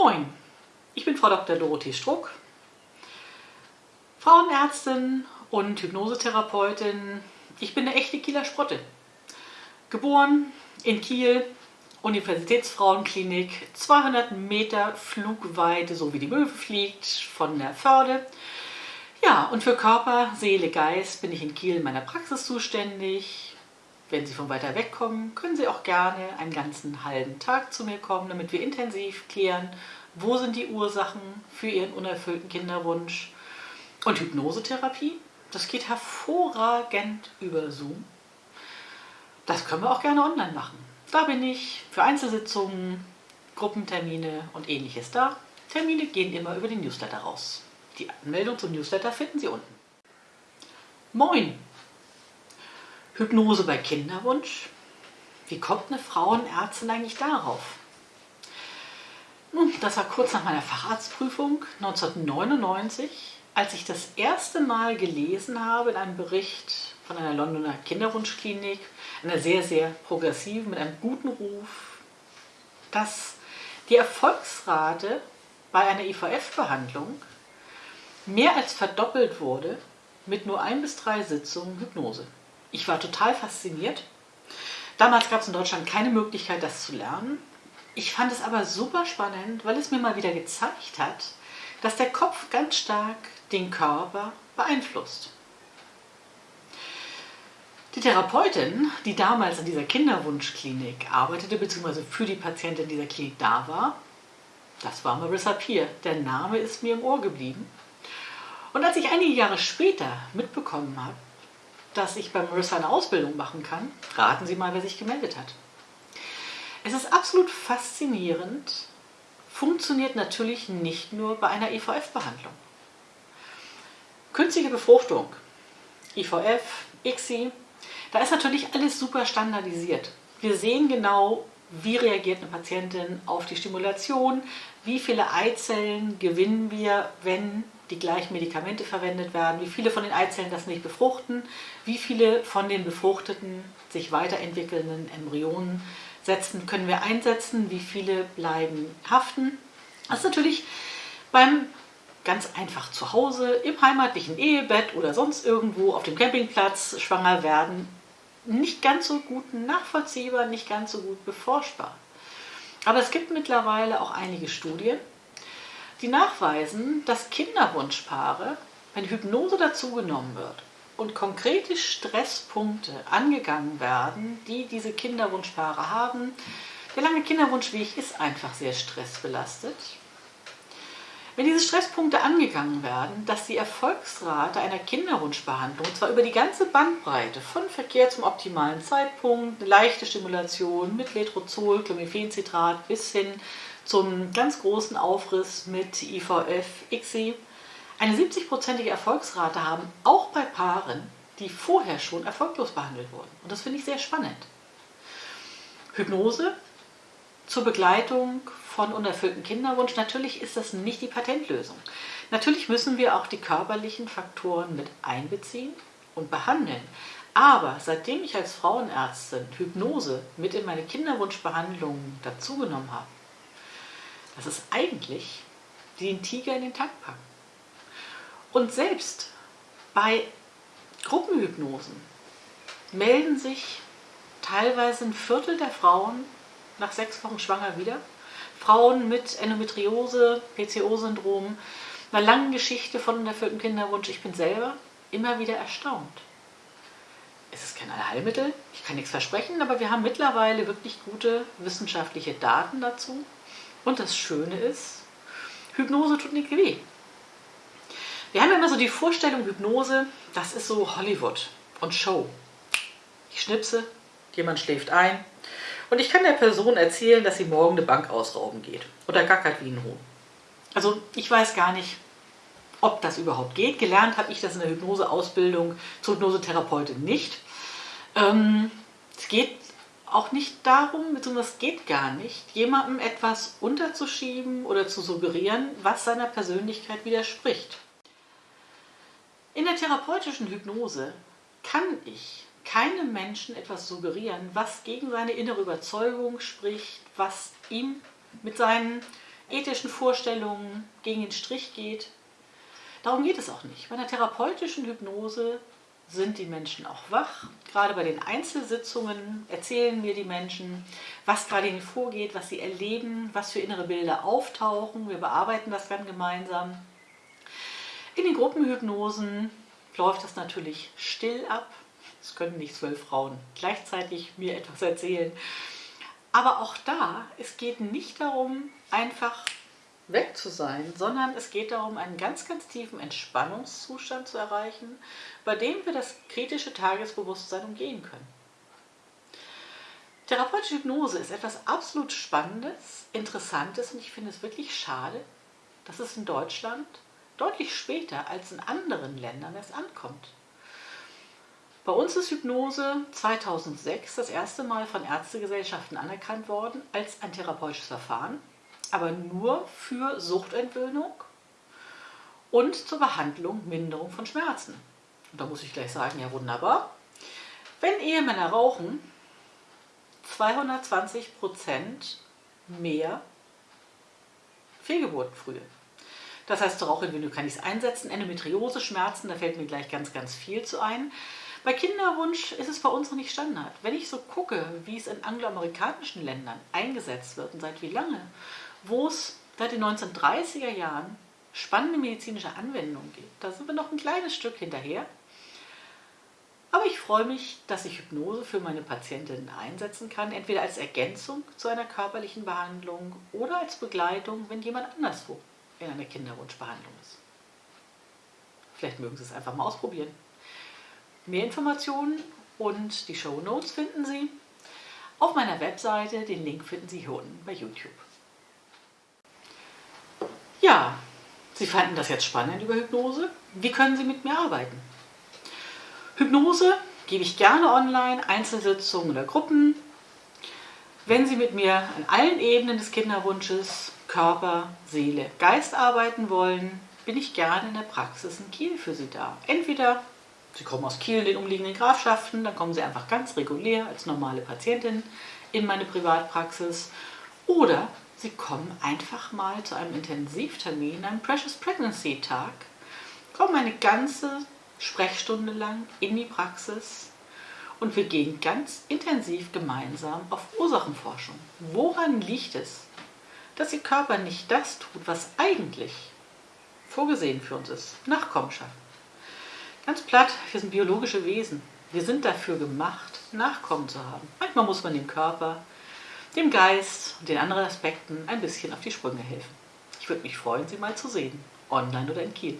Moin, ich bin Frau Dr. Dorothee Struck, Frauenärztin und Hypnosetherapeutin. Ich bin eine echte Kieler Sprotte. Geboren in Kiel, Universitätsfrauenklinik, 200 Meter Flugweite, so wie die Möwe fliegt, von der Förde. Ja, und für Körper, Seele, Geist bin ich in Kiel in meiner Praxis zuständig. Wenn Sie von weiter weg kommen, können Sie auch gerne einen ganzen halben Tag zu mir kommen, damit wir intensiv klären, wo sind die Ursachen für Ihren unerfüllten Kinderwunsch. Und Hypnosetherapie, das geht hervorragend über Zoom. Das können wir auch gerne online machen. Da bin ich für Einzelsitzungen, Gruppentermine und ähnliches da. Termine gehen immer über den Newsletter raus. Die Anmeldung zum Newsletter finden Sie unten. Moin! Hypnose bei Kinderwunsch? Wie kommt eine Frauenärztin eigentlich darauf? Nun, das war kurz nach meiner Facharztprüfung 1999, als ich das erste Mal gelesen habe in einem Bericht von einer Londoner Kinderwunschklinik, einer sehr, sehr progressiven, mit einem guten Ruf, dass die Erfolgsrate bei einer IVF-Behandlung mehr als verdoppelt wurde mit nur ein bis drei Sitzungen Hypnose. Ich war total fasziniert. Damals gab es in Deutschland keine Möglichkeit, das zu lernen. Ich fand es aber super spannend, weil es mir mal wieder gezeigt hat, dass der Kopf ganz stark den Körper beeinflusst. Die Therapeutin, die damals in dieser Kinderwunschklinik arbeitete, beziehungsweise für die Patientin dieser Klinik da war, das war Marissa Peer. Der Name ist mir im Ohr geblieben. Und als ich einige Jahre später mitbekommen habe, dass ich bei Marissa eine Ausbildung machen kann, raten Sie mal, wer sich gemeldet hat. Es ist absolut faszinierend, funktioniert natürlich nicht nur bei einer IVF-Behandlung. Künstliche Befruchtung, IVF, ICSI, da ist natürlich alles super standardisiert. Wir sehen genau, wie reagiert eine Patientin auf die Stimulation, wie viele Eizellen gewinnen wir, wenn die gleichen Medikamente verwendet werden, wie viele von den Eizellen das nicht befruchten, wie viele von den befruchteten, sich weiterentwickelnden Embryonen setzen, können wir einsetzen, wie viele bleiben haften. Das ist natürlich beim ganz einfach zu Hause, im heimatlichen Ehebett oder sonst irgendwo auf dem Campingplatz schwanger werden, nicht ganz so gut nachvollziehbar, nicht ganz so gut beforschbar. Aber es gibt mittlerweile auch einige Studien, die nachweisen, dass Kinderwunschpaare, wenn Hypnose dazugenommen wird und konkrete Stresspunkte angegangen werden, die diese Kinderwunschpaare haben, der lange Kinderwunschweg ist einfach sehr stressbelastet. Wenn diese Stresspunkte angegangen werden, dass die Erfolgsrate einer Kinderwunschbehandlung, zwar über die ganze Bandbreite, von Verkehr zum optimalen Zeitpunkt, leichte Stimulation mit Letrozol, Clomiphencitrat bis hin zum ganz großen Aufriss mit IVF, ICSI eine 70-prozentige Erfolgsrate haben, auch bei Paaren, die vorher schon erfolglos behandelt wurden. Und das finde ich sehr spannend. Hypnose zur Begleitung von unerfülltem Kinderwunsch, natürlich ist das nicht die Patentlösung. Natürlich müssen wir auch die körperlichen Faktoren mit einbeziehen und behandeln. Aber seitdem ich als Frauenärztin Hypnose mit in meine Kinderwunschbehandlungen dazugenommen habe, das ist eigentlich den Tiger in den Tank packen. Und selbst bei Gruppenhypnosen melden sich teilweise ein Viertel der Frauen nach sechs Wochen schwanger wieder. Frauen mit Endometriose, PCO-Syndrom, einer langen Geschichte von unerfülltem Kinderwunsch. Ich bin selber immer wieder erstaunt. Es ist kein Allheilmittel, ich kann nichts versprechen, aber wir haben mittlerweile wirklich gute wissenschaftliche Daten dazu. Und das Schöne ist, Hypnose tut nicht weh. Wir haben immer so die Vorstellung, Hypnose, das ist so Hollywood und Show. Ich schnipse, jemand schläft ein und ich kann der Person erzählen, dass sie morgen eine Bank ausrauben geht oder gackert wie ein Huhn. Also ich weiß gar nicht, ob das überhaupt geht. Gelernt habe ich das in der Hypnoseausbildung zur Hypnosetherapeutin nicht. Ähm, es geht auch nicht darum, beziehungsweise es geht gar nicht, jemandem etwas unterzuschieben oder zu suggerieren, was seiner Persönlichkeit widerspricht. In der therapeutischen Hypnose kann ich keinem Menschen etwas suggerieren, was gegen seine innere Überzeugung spricht, was ihm mit seinen ethischen Vorstellungen gegen den Strich geht. Darum geht es auch nicht. Bei einer therapeutischen Hypnose sind die Menschen auch wach. Gerade bei den Einzelsitzungen erzählen mir die Menschen, was gerade ihnen vorgeht, was sie erleben, was für innere Bilder auftauchen. Wir bearbeiten das dann gemeinsam. In den Gruppenhypnosen läuft das natürlich still ab. Es können nicht zwölf Frauen gleichzeitig mir etwas erzählen. Aber auch da, es geht nicht darum, einfach weg zu sein, sondern es geht darum, einen ganz, ganz tiefen Entspannungszustand zu erreichen, bei dem wir das kritische Tagesbewusstsein umgehen können. Therapeutische Hypnose ist etwas absolut Spannendes, Interessantes und ich finde es wirklich schade, dass es in Deutschland deutlich später als in anderen Ländern erst ankommt. Bei uns ist Hypnose 2006 das erste Mal von Ärztegesellschaften anerkannt worden als ein therapeutisches Verfahren aber nur für Suchtentwöhnung und zur Behandlung, Minderung von Schmerzen. Und da muss ich gleich sagen, ja wunderbar. Wenn Ehemänner rauchen, 220 Prozent mehr Fehlgeburtenfrühe. Das heißt, zur Rauchentwöhnung kann ich es einsetzen. Endometriose-Schmerzen, da fällt mir gleich ganz, ganz viel zu ein. Bei Kinderwunsch ist es bei uns noch nicht Standard. Wenn ich so gucke, wie es in angloamerikanischen Ländern eingesetzt wird und seit wie lange, wo es seit den 1930er Jahren spannende medizinische Anwendungen gibt. Da sind wir noch ein kleines Stück hinterher. Aber ich freue mich, dass ich Hypnose für meine Patientinnen einsetzen kann, entweder als Ergänzung zu einer körperlichen Behandlung oder als Begleitung, wenn jemand anderswo in einer Kinderwunschbehandlung ist. Vielleicht mögen Sie es einfach mal ausprobieren. Mehr Informationen und die Show Notes finden Sie auf meiner Webseite. Den Link finden Sie hier unten bei YouTube. Ja, Sie fanden das jetzt spannend über Hypnose. Wie können Sie mit mir arbeiten? Hypnose gebe ich gerne online, Einzelsitzungen oder Gruppen. Wenn Sie mit mir an allen Ebenen des Kinderwunsches, Körper, Seele, Geist arbeiten wollen, bin ich gerne in der Praxis in Kiel für Sie da. Entweder Sie kommen aus Kiel, den umliegenden Grafschaften, dann kommen Sie einfach ganz regulär als normale Patientin in meine Privatpraxis. Oder Sie kommen einfach mal zu einem Intensivtermin, einem Precious Pregnancy Tag, kommen eine ganze Sprechstunde lang in die Praxis und wir gehen ganz intensiv gemeinsam auf Ursachenforschung. Woran liegt es, dass Ihr Körper nicht das tut, was eigentlich vorgesehen für uns ist? Nachkommenschaft. Ganz platt, wir sind biologische Wesen. Wir sind dafür gemacht, Nachkommen zu haben. Manchmal muss man den Körper dem Geist und den anderen Aspekten ein bisschen auf die Sprünge helfen. Ich würde mich freuen, Sie mal zu sehen, online oder in Kiel.